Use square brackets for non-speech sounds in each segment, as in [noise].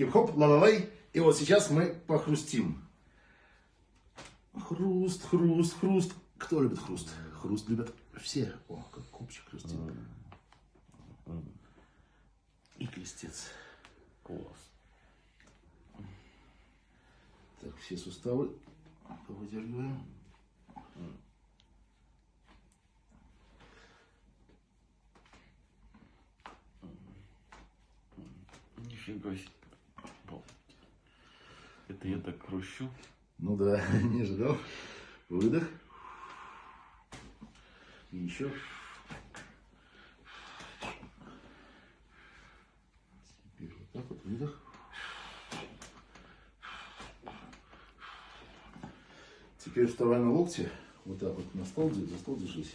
Хип-хоп, ла-ла-лай. И вот сейчас мы похрустим. Хруст, хруст, хруст. Кто любит хруст? Хруст любят все. О, как купчик хрустит. И крестец. Класс. Так, все суставы повыдергиваем. Нифига себе. Это я так хрущу. Ну да, [laughs] не ожидал. Выдох. И еще. Теперь вот так вот выдох. Теперь вставай на локти. Вот так вот на стол, за стол держись.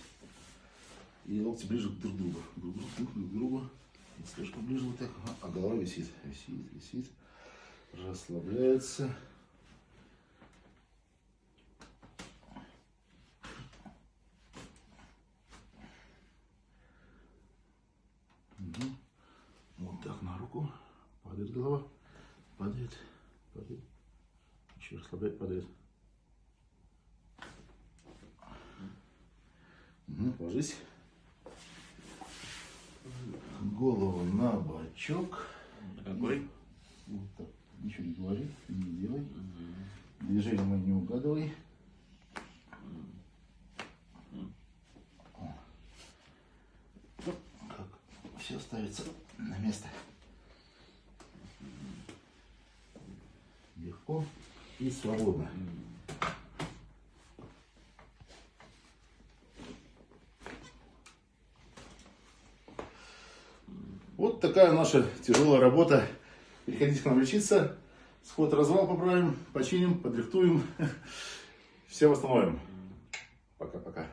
И локти ближе друг к другу. Друг к другу, друг к другу. Слишком ближе вот так. А голова висит, висит, висит. Расслабляется. Вот так на руку. Падает голова. Падает. Падает. Еще расслабляет, падает. Мгм, Ложись. Голову на бочок. Какой? Вот так. Ничего не говори, не делай. Движение мы не угадывай. Как все ставится на место. Легко и свободно. Вот такая наша тяжелая работа. Приходите к нам лечиться. Сход развал поправим, починим, подрихтуем. [laughs] Все восстановим. Пока-пока.